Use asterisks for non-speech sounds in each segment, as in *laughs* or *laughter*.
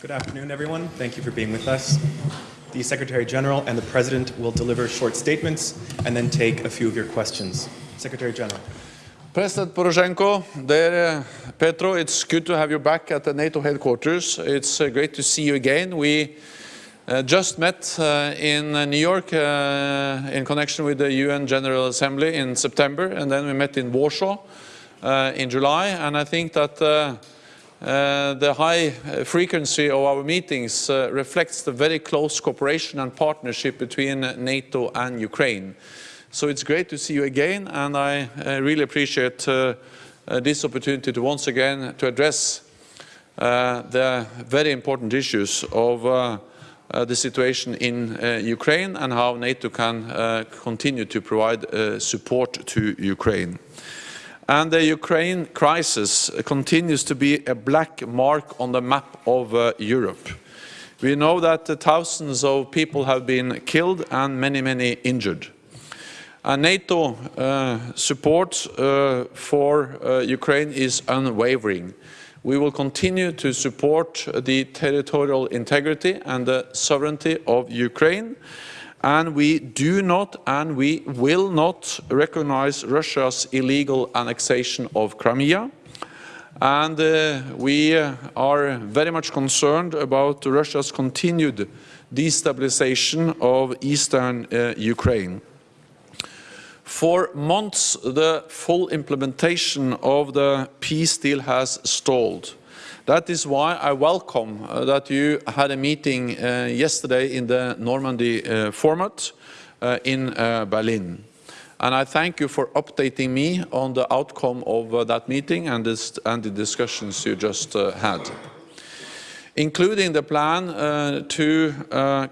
Good afternoon, everyone. Thank you for being with us. The Secretary General and the President will deliver short statements and then take a few of your questions. Secretary General. President Poroshenko, dear Petro, it's good to have you back at the NATO headquarters. It's uh, great to see you again. We uh, just met uh, in uh, New York uh, in connection with the UN General Assembly in September, and then we met in Warsaw uh, Uh, in July. And I think that uh, uh the high frequency of our meetings uh, reflects the very close cooperation and partnership between NATO and Ukraine. So it's great to see you again, and I really appreciate this opportunity to once again to address the very important issues of uh, the situation in uh, Ukraine and how NATO can uh, continue to provide support to Ukraine. And the Ukraine crisis continues to be a black mark on the map of Europe. We know that thousands of people have been killed and many, many injured. And NATO uh, support uh, for uh, Ukraine is unwavering. We will continue to support the territorial integrity and the sovereignty of Ukraine. And we do not and we will not recognize Russia's illegal annexation of Crimea. And uh, we are very much concerned about Russia's continued destabilization of eastern uh, Ukraine. For months, the full implementation of the peace deal has stalled. That is why I welcome uh, that you had a meeting uh, yesterday in the Normandy uh, format uh, in uh, Berlin. And I thank you for updating me on the outcome of uh, that meeting and, this, and, the discussions you just had including the plan to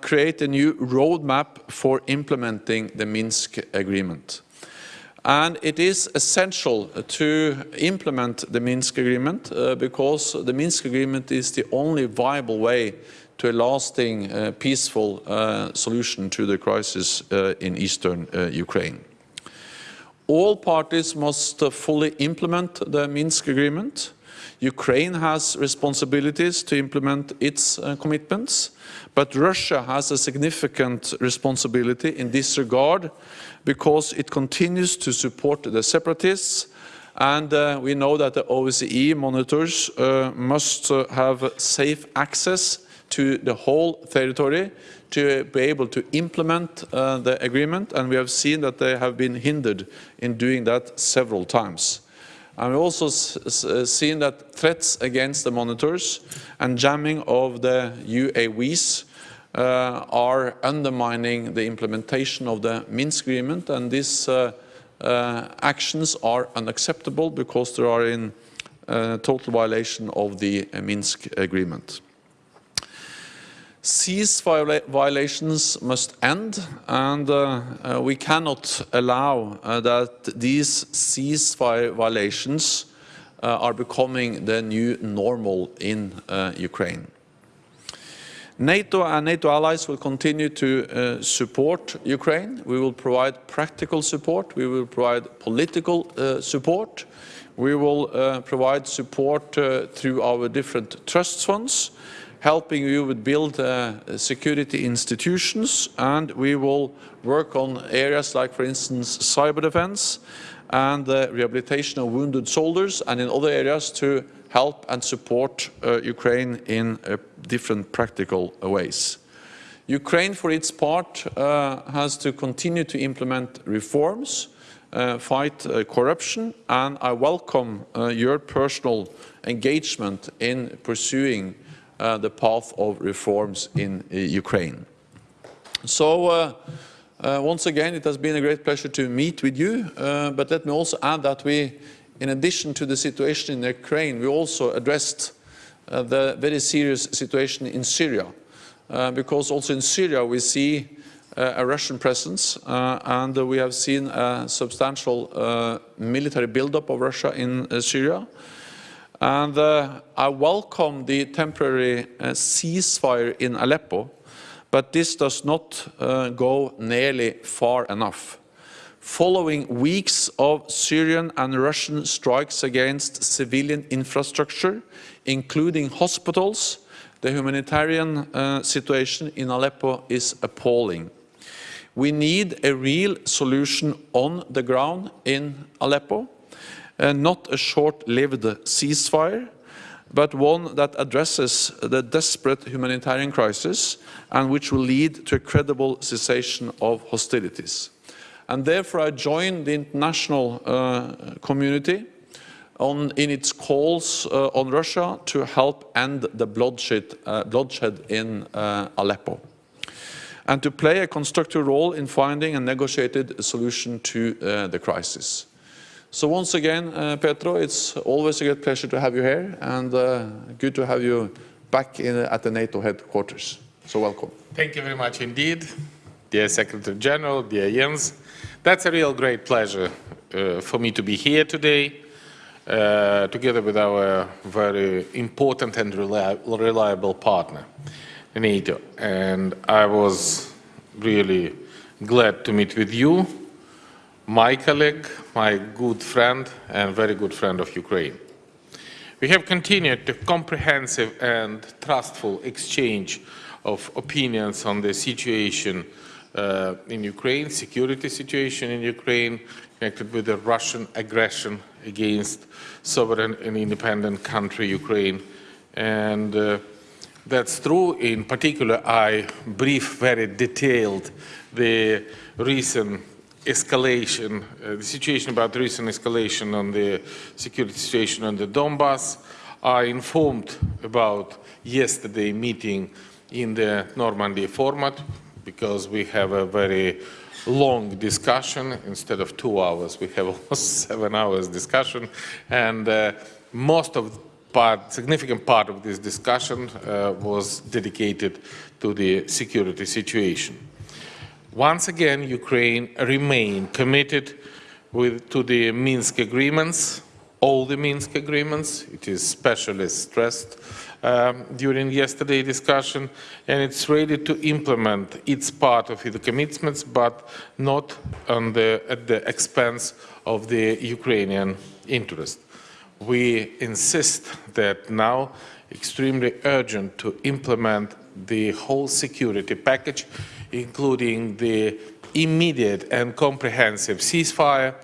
create a new roadmap for implementing the Minsk agreement. And it is essential to implement the Minsk agreement uh, because the Minsk agreement is the only viable way to a lasting, uh, peaceful uh, solution to the crisis uh, in eastern uh, Ukraine. All parties must uh, fully implement the Minsk agreement. Ukraine has responsibilities to implement its commitments, but Russia has a significant responsibility in this regard because it continues to support the separatists and uh, we know that the OSCE monitors uh, must uh, have safe access to the whole territory to be able to implement uh, the agreement and we have seen that they have been hindered in doing that several times. We've also uh, seen that threats against the monitors and jamming of the UAVs uh, are undermining the implementation of the Minsk agreement and these uh, uh, actions are unacceptable because they are in total violation of the Minsk agreement. Ceasefire violations must end and uh, uh, we cannot allow uh, that these ceasefire violations are becoming the new normal in Ukraine. NATO and NATO allies will continue to uh, support Ukraine. We will provide practical support. We will provide political uh, support. We will uh, provide support uh, through our different trust funds, helping you with build uh, security institutions. And we will work on areas like, for instance, cyber defense and the rehabilitation of wounded soldiers and in other areas to help and support uh, Ukraine in uh, different practical ways. Ukraine, for its part, uh, has to continue to implement reforms, uh, fight uh, corruption, and I welcome uh, your personal engagement in pursuing the path of reforms in Ukraine. So, once again, it has been a great pleasure to meet with you, but let me also add that we in addition to the situation in Ukraine, we also addressed uh, the very serious situation in Syria, uh, because also in Syria we see uh, a Russian presence uh, and we have seen a substantial uh, military buildup of Russia in uh, Syria. And uh, I welcome the temporary uh, ceasefire in Aleppo, but this does not uh, go nearly far enough. following weeks of Syrian and Russian strikes against civilian infrastructure, including hospitals, the humanitarian uh, situation in Aleppo is appalling. We need a real solution on the ground in Aleppo, uh, not a short-lived ceasefire, but one that addresses the desperate humanitarian crisis and which will lead to a credible cessation of hostilities. And therefore I join the international uh, community on, in its calls uh, on Russia to help end the bloodshed, uh, bloodshed in uh, Aleppo and to play a constructive role in finding a negotiated solution to uh, the crisis. So once again, uh, Petro, it's always a great pleasure to have you here and uh, good to have you back in, at the NATO headquarters. So welcome. Thank you very much indeed, dear Secretary General, dear Jens. That's a real great pleasure uh, for me to be here today, uh, together with our very important and reliable partner, NATO. And I was really glad to meet with you, my colleague, my good friend, and very good friend of Ukraine. We have continued the comprehensive and trustful exchange of opinions on the situation uh, in Ukraine, security situation in Ukraine, connected with the Russian aggression against sovereign and independent country, Ukraine. And uh, that's true. In particular, I brief very detailed the recent escalation, uh, the situation about recent escalation on the security situation on the Donbass. I informed about yesterday meeting in the Normandy format because we have a very long discussion instead of two hours. We have *laughs* almost seven hours discussion, and uh, most of part, significant part of this discussion uh, was dedicated to the security situation. Once again, Ukraine remained committed with, to the Minsk agreements, all the Minsk agreements. It is specially stressed um, during yesterday's discussion, and it's ready to implement its part of the commitments, but not the, at the expense of the Ukrainian interest. We insist that now extremely urgent to implement the whole security package, including the immediate and comprehensive ceasefire,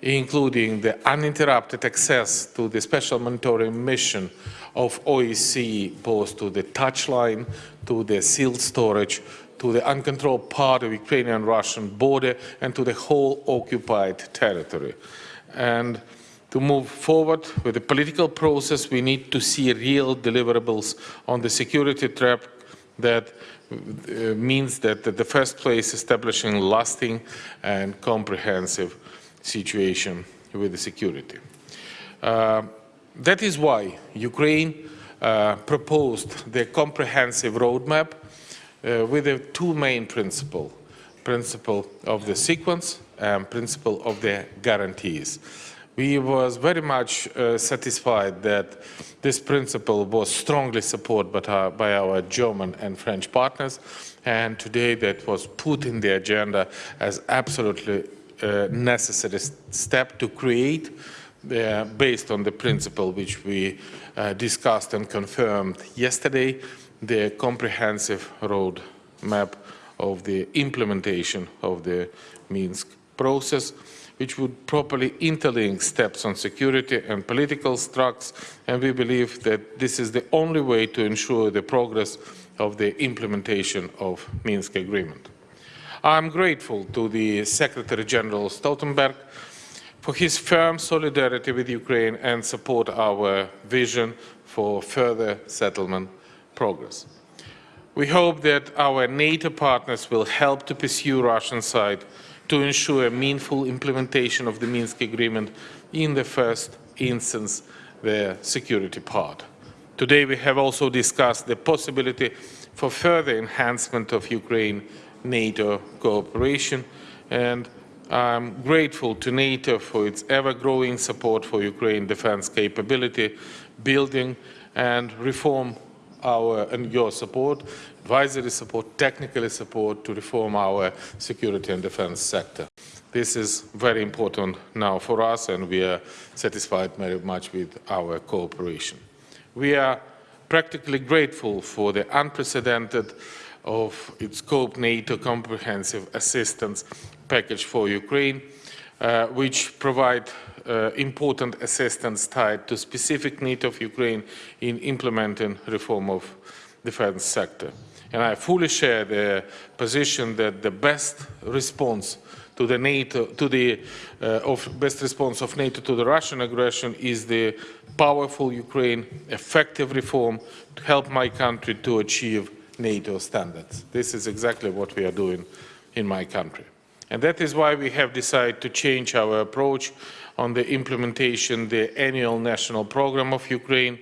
including the uninterrupted access to the special monitoring mission of OSCE, both to the touchline, to the sealed storage, to the uncontrolled part of Ukrainian-Russian border, and to the whole occupied territory. And to move forward with the political process, we need to see real deliverables on the security trap that means that at the first place establishing lasting and comprehensive situation with the security. Uh, that is why Ukraine uh, proposed the comprehensive roadmap uh, with the two main principles, principle of the sequence and principle of the guarantees. We was very much uh, satisfied that this principle was strongly supported by our, by our German and French partners, and today that was put in the agenda as absolutely uh, necessary step to create uh, based on the principle which we uh, discussed and confirmed yesterday, the comprehensive road map of the implementation of the Minsk process, which would properly interlink steps on security and political tracks, and we believe that this is the only way to ensure the progress of the implementation of Minsk agreement. I'm grateful to the Secretary General Stoltenberg for his firm solidarity with Ukraine and support our vision for further settlement progress. We hope that our NATO partners will help to pursue Russian side to ensure meaningful implementation of the Minsk agreement in the first instance, the security part. Today we have also discussed the possibility for further enhancement of Ukraine-NATO cooperation and I'm grateful to NATO for its ever-growing support for Ukraine defense capability building and reform our and your support, advisory support, technical support to reform our security and defense sector. This is very important now for us, and we are satisfied very much with our cooperation. We are practically grateful for the unprecedented of its scope NATO comprehensive assistance package for Ukraine, uh, which provide important assistance tied to specific need of Ukraine in implementing reform of defense sector. And I fully share the position that the best response to the NATO, to the uh, of best response of NATO to the Russian aggression is the powerful Ukraine, effective reform to help my country to achieve NATO standards. This is exactly what we are doing in my country. And that is why we have decided to change our approach on the implementation the annual national program of Ukraine,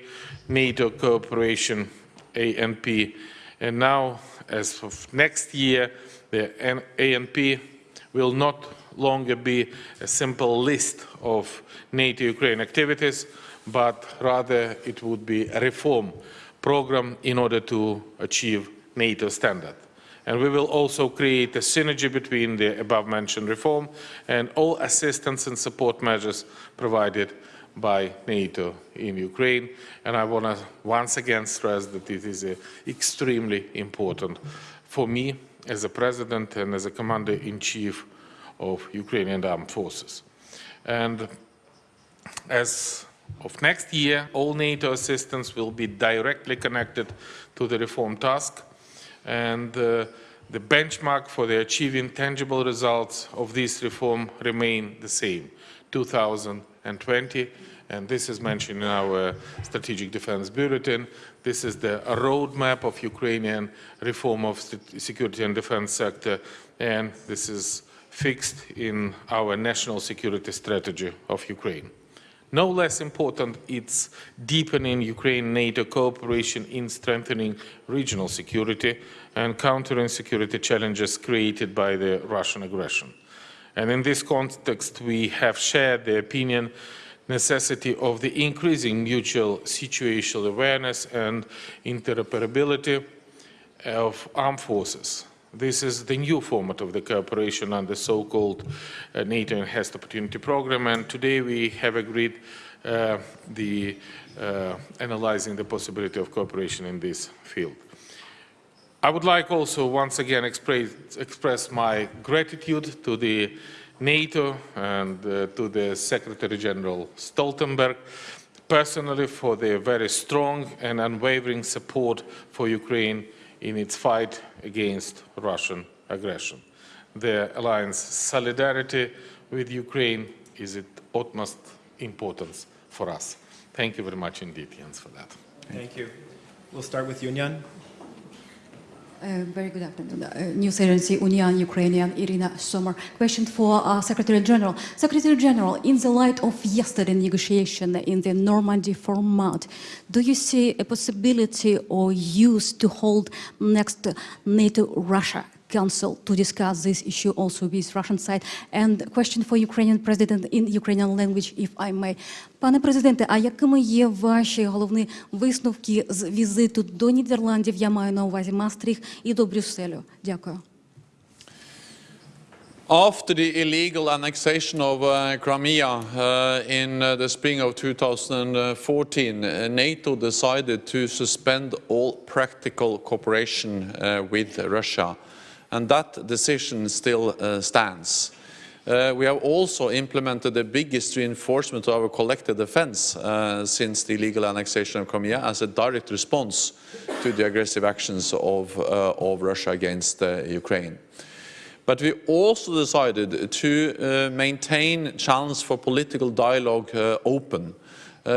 NATO cooperation, ANP. And now, as of next year, the ANP will not longer be a simple list of NATO-Ukraine activities, but rather it would be a reform program in order to achieve NATO standard. And we will also create a synergy between the above-mentioned reform and all assistance and support measures provided by NATO in Ukraine. And I want to once again stress that it is uh, extremely important for me as a president and as a commander-in-chief of Ukrainian armed forces. And as of next year, all NATO assistance will be directly connected to the reform task. And uh, the benchmark for the achieving tangible results of this reform remain the same, 2020. And this is mentioned in our strategic defense bulletin. This is the roadmap of Ukrainian reform of security and defense sector. And this is fixed in our national security strategy of Ukraine. No less important, it's deepening Ukraine-NATO cooperation in strengthening regional security and countering security challenges created by the Russian aggression. And in this context, we have shared the opinion necessity of the increasing mutual situational awareness and interoperability of armed forces this is the new format of the cooperation under the so-called uh, NATO Enhanced Opportunity Program, and today we have agreed uh, the uh, analyzing the possibility of cooperation in this field. I would like also once again express, express my gratitude to the NATO and uh, to the Secretary General Stoltenberg personally for their very strong and unwavering support for Ukraine in its fight against Russian aggression. The alliance solidarity with Ukraine is of utmost importance for us. Thank you very much indeed, Jens, for that. Thank you. We'll start with UNIAN. Uh, very good afternoon. Uh, News Agency Union Ukrainian Irina Sommer. Question for uh, Secretary General. Secretary General, in the light of yesterday negotiation in the Normandy format, do you see a possibility or use to hold next NATO-Russia Council to discuss this issue also with Russian side? And question for Ukrainian President in Ukrainian language, if I may. Пане президенте, а якими є ваші головні висновки з візиту до Нідерландів, я маю на увазі Мастріх і до Брюсселю? Дякую. After the illegal annexation of uh, Crimea uh, in uh, the spring of 2014, uh, NATO decided to suspend all practical cooperation uh, with Russia, and that decision still uh, stands. Uh, we have also implemented the biggest reinforcement of our collective defense uh, since the illegal annexation of Crimea as a direct response to the aggressive actions of, uh, of Russia against uh, Ukraine. But we also decided to uh, maintain channels for political dialogue open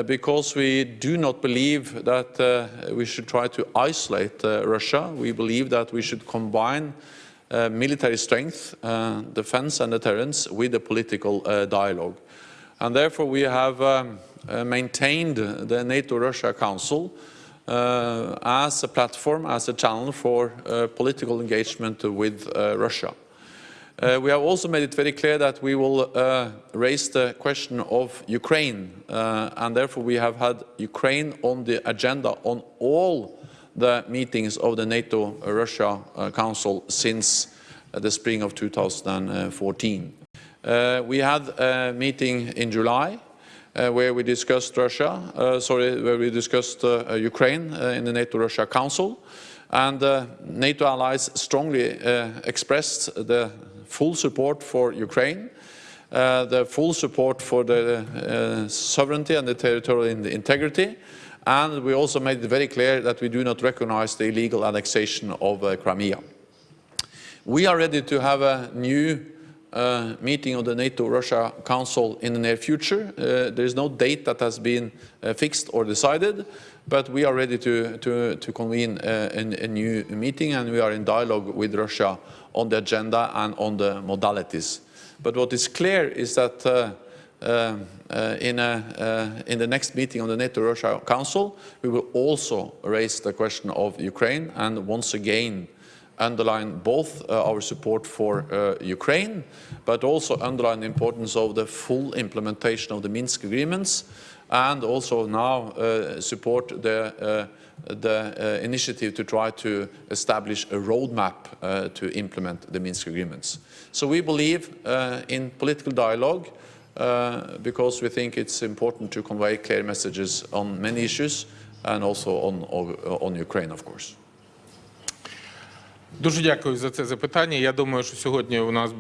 because we do not believe that we should try to isolate Russia. We believe that we should combine uh, military strength, uh, defense and deterrence with the political uh, dialogue. And therefore we have um, uh, maintained the NATO-Russia Council uh, as a platform, as a channel for political engagement with Russia. We have also made it very clear that we will raise the question of Ukraine, and therefore we have had Ukraine on the agenda on all the meetings of the NATO-Russia Council since the spring of 2014. Uh, we had a meeting in July uh, where we discussed Russia, uh, sorry, where we discussed uh, uh, Ukraine uh, in the NATO-Russia Council. And uh, NATO allies strongly uh, expressed the full support for Ukraine, uh, the full support for the uh, sovereignty and the territorial integrity. And we also made it very clear that we do not recognize the illegal annexation of uh, Crimea. We are ready to have a new uh, meeting of the NATO-Russia Council in the near future. Uh, there is no date that has been uh, fixed or decided, but we are ready to, to, to convene uh, a, a new meeting and we are in dialogue with Russia on the agenda and on the modalities. But what is clear is that uh, in, a, uh, in the next meeting of the NATO-Russia Council, we will also raise the question of Ukraine and once again underline both uh, our support for uh, Ukraine, but also underline the importance of the full implementation of the Minsk agreements, and also now uh, support the, uh, the uh, initiative to try to establish a roadmap uh, to implement the Minsk agreements. So we believe uh, in political dialogue uh, because we think it's important to convey clear messages on many issues and also on, on Ukraine, of course. Дуже дякую за це запитання. Я думаю, що сьогодні у нас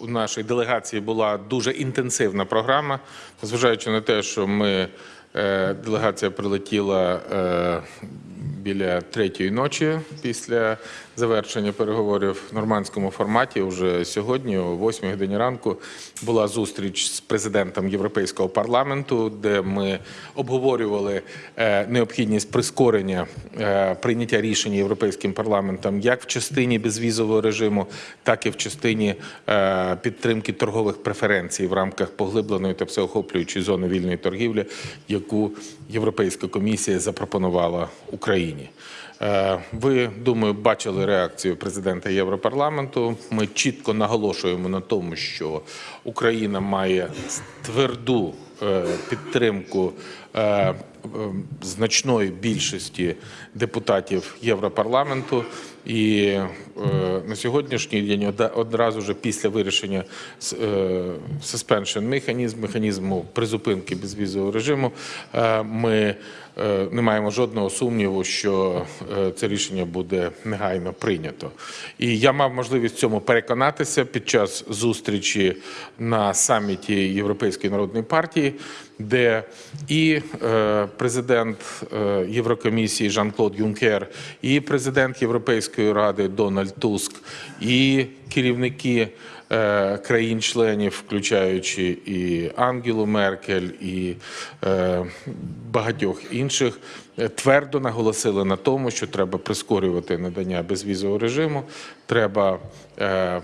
у нашій делегації була дуже інтенсивна програма, зважаючи на те, що ми е, делегація прилетіла е, біля третьої ночі після завершення переговорів в нормандському форматі. Уже сьогодні, о 8 годині ранку, була зустріч з президентом Європейського парламенту, де ми обговорювали е, необхідність прискорення е, прийняття рішень європейським парламентом як в частині безвізового режиму, так і в частині е, підтримки торгових преференцій в рамках поглибленої та всеохоплюючої зони вільної торгівлі, яку Європейська комісія запропонувала Україні. Е, Ви, думаю, бачили реакцію президента Європарламенту. Ми чітко наголошуємо на тому, що Україна має тверду е, підтримку е, значної більшості депутатів Європарламенту. І на сьогоднішній день одразу ж після вирішення е, suspension механізм, механізму призупинки безвізового режиму, ми не маємо жодного сумніву, що е, це рішення буде негайно прийнято. І я мав можливість цьому переконатися під час зустрічі на саміті Європейської народної партії, де і е, президент е, Єврокомісії Жан-Клод Юнкер, і президент Європейської ради Дональд Туск, і керівники е, країн-членів, включаючи і Ангелу Меркель, і е, багатьох інших, е, твердо наголосили на тому, що треба прискорювати надання безвізового режиму, треба е,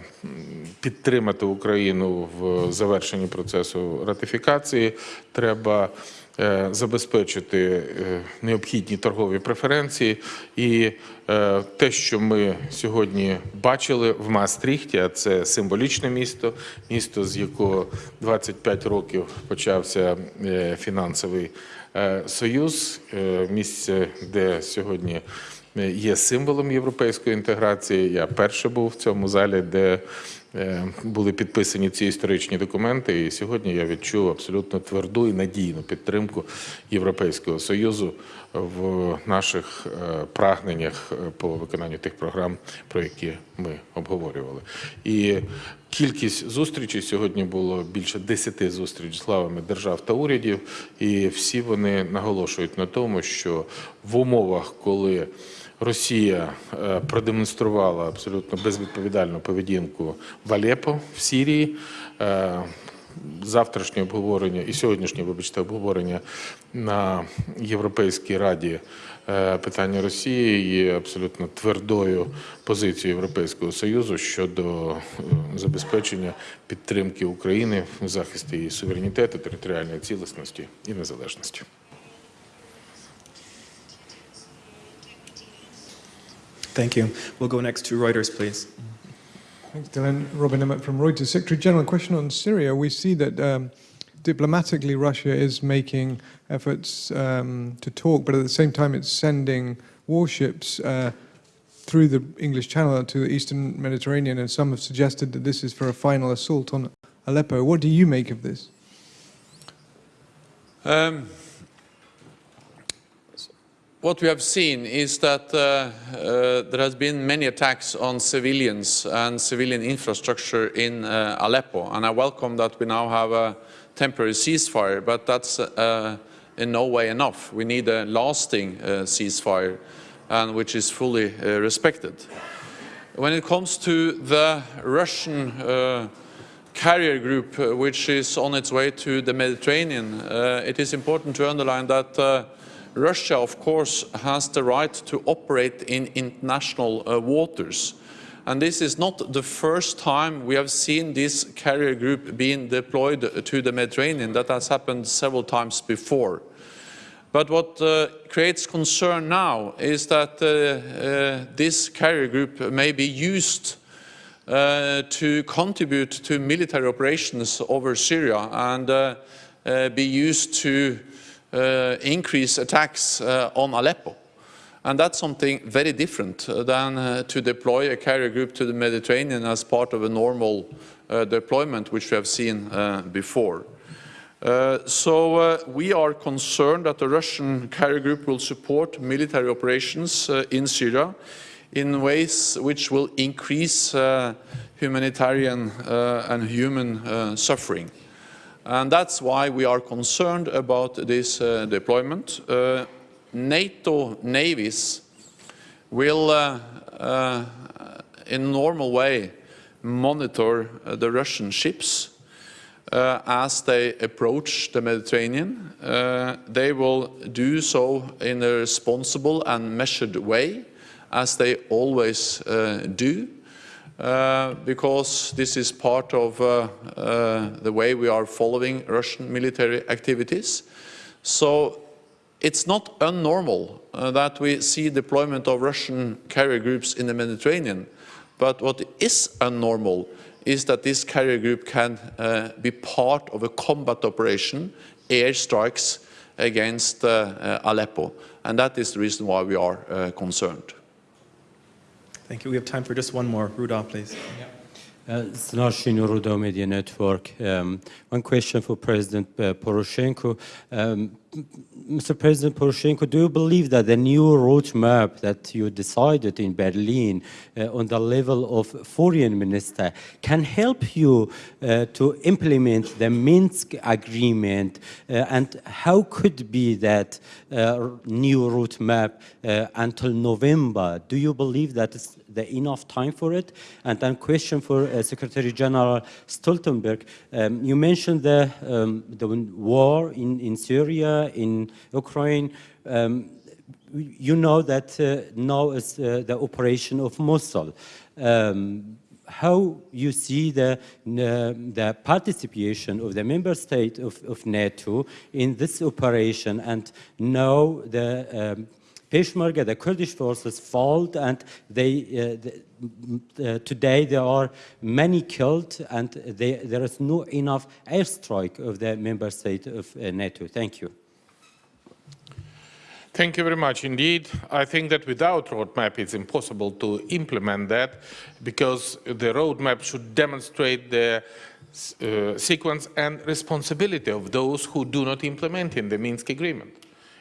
підтримати Україну в завершенні процесу ратифікації. Треба е, забезпечити е, необхідні торгові преференції. І е, те, що ми сьогодні бачили в Маастріхті, а це символічне місто, місто, з якого 25 років почався е, фінансовий е, союз, е, місце, де сьогодні е, є символом європейської інтеграції. Я перше був в цьому залі, де е, були підписані ці історичні документи. І сьогодні я відчув абсолютно тверду і надійну підтримку Європейського союзу в наших е, прагненнях е, по виконанню тих програм, про які ми обговорювали. І кількість зустрічей сьогодні було більше 10 зустріч з главами держав та урядів, і всі вони наголошують на тому, що в умовах, коли Росія е, продемонструвала абсолютно безвідповідальну поведінку в Алеппо в Сірії. е, Завтрашнє обговорення і сьогоднішнє, вибачте, обговорення на Європейській раді е, питання Росії є абсолютно твердою позицією Європейського Союзу щодо забезпечення підтримки України в захисті її суверенітету, територіальної цілісності і незалежності. Thank you. We'll go next to Reuters, please. Thanks, Dylan. Robin Emmott from Reuters. Secretary General, a question on Syria. We see that um, diplomatically Russia is making efforts um, to talk, but at the same time it's sending warships uh, through the English Channel to the eastern Mediterranean, and some have suggested that this is for a final assault on Aleppo. What do you make of this? Um, what we have seen is that uh, uh, there has been many attacks on civilians and civilian infrastructure in uh, Aleppo, and I welcome that we now have a temporary ceasefire, but that's uh, in no way enough. We need a lasting uh, ceasefire, and which is fully uh, respected. When it comes to the Russian uh, carrier group, uh, which is on its way to the Mediterranean, uh, it is important to underline that uh, Russia, of course, has the right to operate in international uh, waters. And this is not the first time we have seen this carrier group being deployed to the Mediterranean. That has happened several times before. But what uh, creates concern now is that uh, uh, this carrier group may be used uh, to contribute to military operations over Syria and uh, be used to increase attacks uh, on Aleppo. And that's something very different uh, than uh, to deploy a carrier group to the Mediterranean as part of a normal uh, deployment, which we have seen uh, before. Uh, so uh, we are concerned that the Russian carrier group will support military operations uh, in Syria in ways which will increase uh, humanitarian uh, and human uh, suffering. And that's why we are concerned about this uh, deployment. Uh, NATO navies will, uh, uh, in normal way, monitor uh, the Russian ships uh, as they approach the Mediterranean. They will do so in a responsible and measured way, as they always do, uh, because this is part of uh, uh, the way we are following Russian military activities. So it's not unnormal that we see deployment of Russian carrier groups in the Mediterranean, but what is unnormal is that this carrier group can uh, be part of a combat operation, airstrikes against uh, uh, Aleppo. And that is the reason why we are concerned. Thank you. We have time for just one more. Rudolph, please. Uh, Snarshin Rudaw Media Network. Um, one question for President uh, Poroshenko. Um, Mr. President Poroshenko, do you believe that the new roadmap that you decided in Berlin uh, on the level of foreign minister can help you uh, to implement the Minsk agreement? Uh, and how could be that uh, new roadmap uh, until November? Do you believe that is the enough time for it? And then question for uh, Secretary General Stoltenberg. Um, you mentioned the, um, the war in, in Syria, in Ukraine. Um, you know that uh, now is uh, the operation of Mosul. Um, how you see the, the participation of the member state of, of NATO in this operation and now the um, Peshmerga, the Kurdish forces, fought, and they, uh, the, uh, today there are many killed, and they, there is no enough airstrike of the member state of uh, NATO. Thank you. Thank you very much indeed. I think that without roadmap it's impossible to implement that because the roadmap should demonstrate the uh, sequence and responsibility of those who do not implement in the Minsk agreement.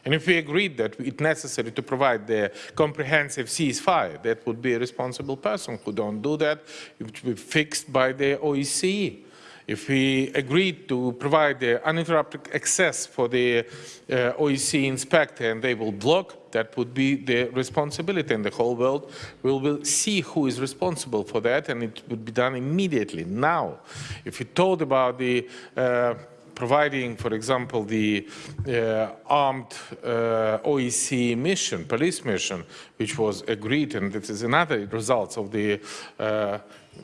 And if we agreed that it's necessary to provide the comprehensive ceasefire, that would be a responsible person who don't do that. It would be fixed by the OSCE. If we agreed to provide the uninterrupted access for the uh, OSCE inspector and they will block, that would be the responsibility and the whole world will, will see who is responsible for that and it would be done immediately, now. If you told about the uh, providing, for example, the uh, armed uh, OSCE mission, police mission, which was agreed, and this is another result of the uh,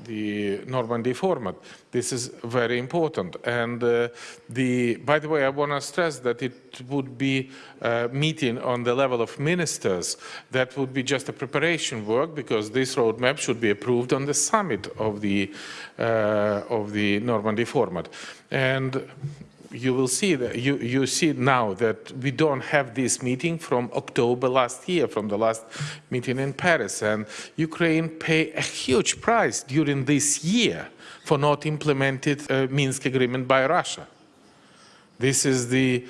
the Normandy format. This is very important. And uh, the, by the way, I want to stress that it would be a meeting on the level of ministers. That would be just a preparation work because this roadmap should be approved on the summit of the, uh, of the Normandy format. And you will see that you, you see now that we don't have this meeting from October last year, from the last meeting in Paris, and Ukraine pay a huge price during this year for not implemented uh, Minsk agreement by Russia. This is the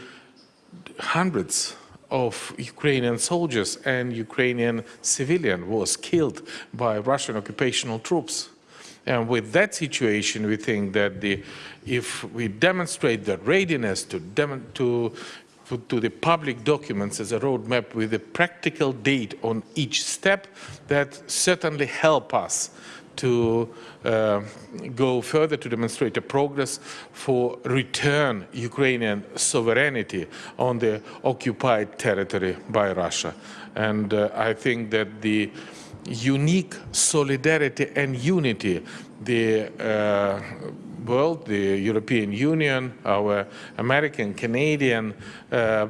hundreds of Ukrainian soldiers and Ukrainian civilian was killed by Russian occupational troops. And with that situation, we think that the, if we demonstrate the readiness to, to, to the public documents as a roadmap with a practical date on each step, that certainly help us to uh, go further to demonstrate a progress for return Ukrainian sovereignty on the occupied territory by Russia. And uh, I think that the unique solidarity and unity the uh, world, the European Union, our American, Canadian uh,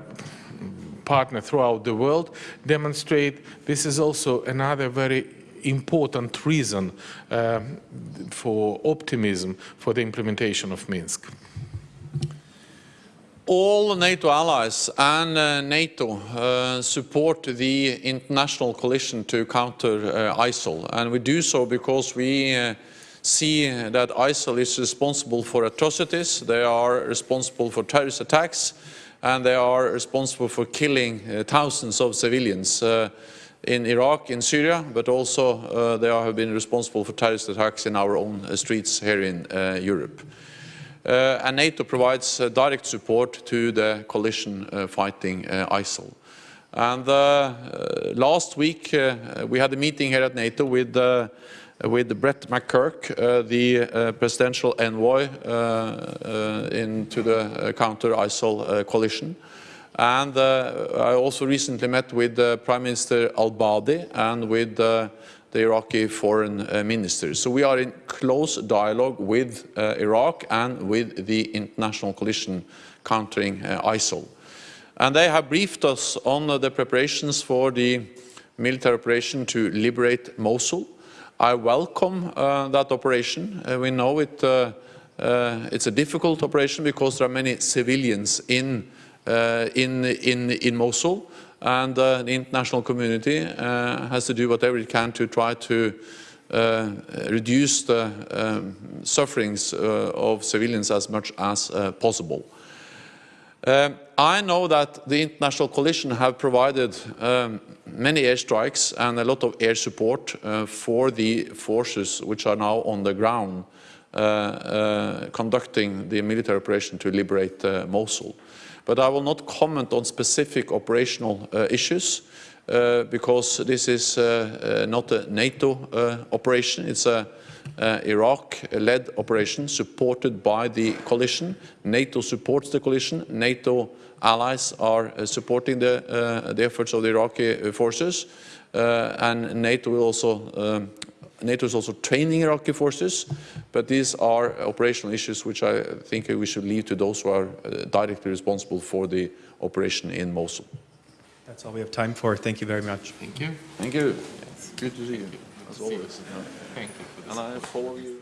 partner throughout the world demonstrate this is also another very important reason uh, for optimism for the implementation of Minsk. All NATO allies and uh, NATO uh, support the international coalition to counter uh, ISIL. And we do so because we uh, see that ISIL is responsible for atrocities, they are responsible for terrorist attacks, and they are responsible for killing uh, thousands of civilians uh, in Iraq, in Syria, but also they have been responsible for terrorist attacks in our own streets here in Europe. Uh, and NATO provides uh, direct support to the coalition uh, fighting ISIL. And last week we had a meeting here at NATO with with Brett McGurk, uh, the uh, presidential envoy uh, into the counter-ISIL coalition. And I also recently met with Prime Minister al-Abadi and with the Iraqi foreign uh, ministers. So we are in close dialogue with uh, Iraq and with the international coalition countering uh, ISIL. And they have briefed us on uh, the preparations for the military operation to liberate Mosul. I welcome uh, that operation. Uh, we know it, it's a difficult operation because there are many civilians in, in, in, in Mosul and uh, the international community uh, has to do whatever it can to try to uh, reduce the um, sufferings uh, of civilians as much as uh, possible. Um, I know that the international coalition have provided um, many airstrikes and a lot of air support uh, for the forces which are now on the ground conducting the military operation to liberate Mosul. But I will not comment on specific operational uh, issues uh, because this is uh, not a NATO operation. It's a Iraq-led operation supported by the coalition. NATO supports the coalition. NATO allies are supporting the, the efforts of the Iraqi forces. Uh, and NATO will also um, NATO is also training Iraqi forces, but these are operational issues which I think we should leave to those who are uh, directly responsible for the operation in Mosul. That's all we have time for. Thank you very much. Thank you. Thank you. Good to see you, as always. Thank you. And I follow you.